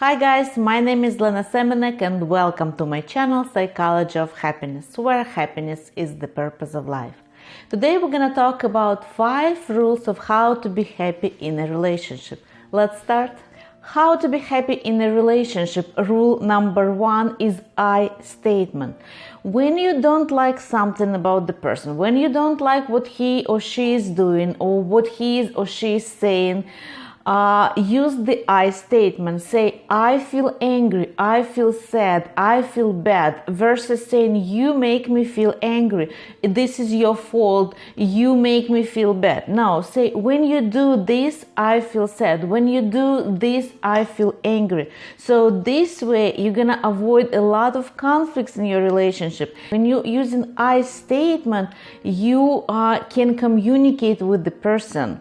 Hi guys, my name is Lena Semenek and welcome to my channel Psychology of Happiness, where happiness is the purpose of life. Today we're gonna talk about 5 rules of how to be happy in a relationship. Let's start. How to be happy in a relationship. Rule number 1 is I statement. When you don't like something about the person, when you don't like what he or she is doing or what he is or she is saying, uh, use the I statement. Say, I feel angry, I feel sad, I feel bad, versus saying, You make me feel angry, this is your fault, you make me feel bad. No, say, When you do this, I feel sad, when you do this, I feel angry. So, this way, you're gonna avoid a lot of conflicts in your relationship. When you're using I statement, you uh, can communicate with the person.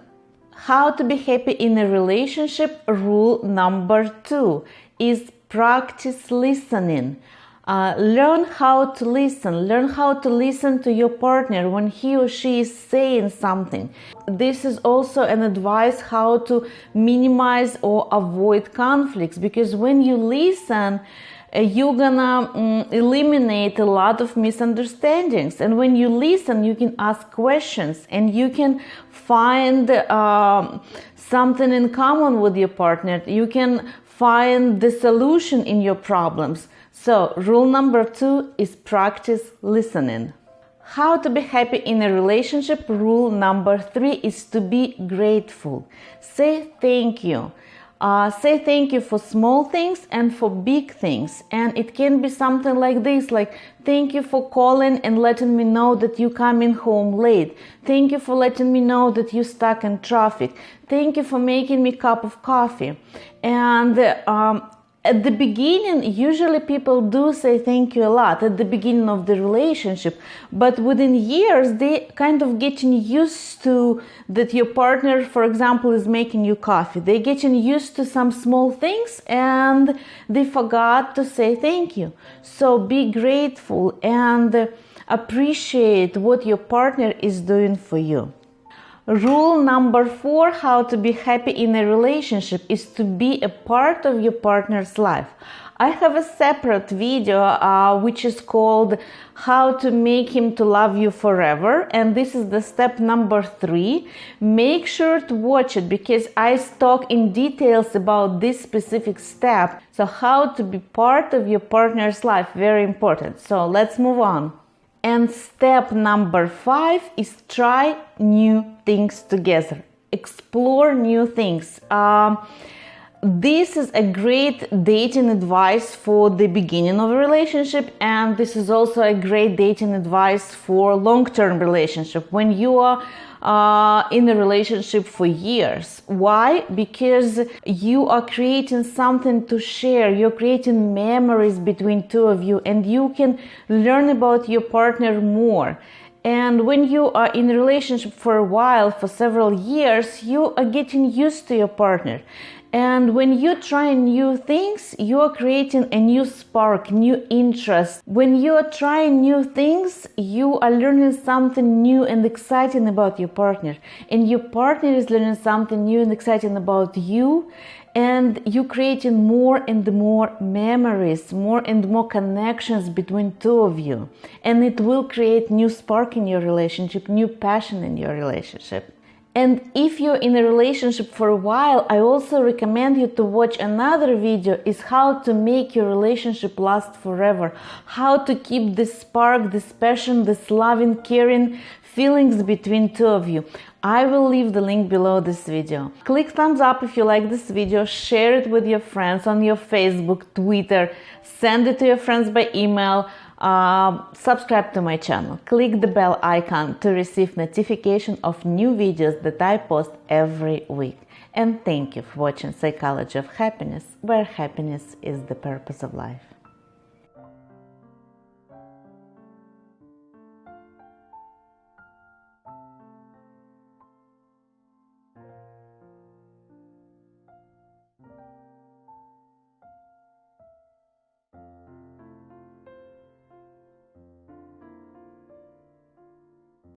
How to be happy in a relationship rule number two is practice listening. Uh, learn how to listen. Learn how to listen to your partner when he or she is saying something. This is also an advice how to minimize or avoid conflicts because when you listen, you're gonna um, eliminate a lot of misunderstandings. And when you listen you can ask questions and you can find uh, something in common with your partner. You can find the solution in your problems. So rule number two is practice listening. How to be happy in a relationship? Rule number three is to be grateful. Say thank you uh, say thank you for small things and for big things. And it can be something like this, like thank you for calling and letting me know that you coming home late. Thank you for letting me know that you stuck in traffic. Thank you for making me cup of coffee. And um, at the beginning, usually people do say thank you a lot at the beginning of the relationship, but within years, they kind of getting used to that your partner, for example, is making you coffee. They getting used to some small things and they forgot to say thank you. So be grateful and appreciate what your partner is doing for you. Rule number four how to be happy in a relationship is to be a part of your partner's life. I have a separate video uh, which is called how to make him to love you forever and this is the step number three. Make sure to watch it because I talk in details about this specific step. So how to be part of your partner's life very important. So let's move on. And step number five is try new things together, explore new things. Um, this is a great dating advice for the beginning of a relationship and this is also a great dating advice for long-term relationship when you are uh, in a relationship for years. Why? Because you are creating something to share. You're creating memories between two of you, and you can learn about your partner more. And when you are in a relationship for a while, for several years, you are getting used to your partner. And when you try new things, you are creating a new spark, new interest. When you are trying new things, you are learning something new and exciting about your partner. And your partner is learning something new and exciting about you. And you creating more and more memories, more and more connections between two of you. And it will create new spark in your relationship, new passion in your relationship. And if you're in a relationship for a while, I also recommend you to watch another video is how to make your relationship last forever. How to keep this spark, this passion, this loving, caring feelings between two of you. I will leave the link below this video. Click thumbs up if you like this video, share it with your friends on your Facebook, Twitter, send it to your friends by email, uh, subscribe to my channel. Click the bell icon to receive notification of new videos that I post every week. And thank you for watching Psychology of Happiness, where happiness is the purpose of life.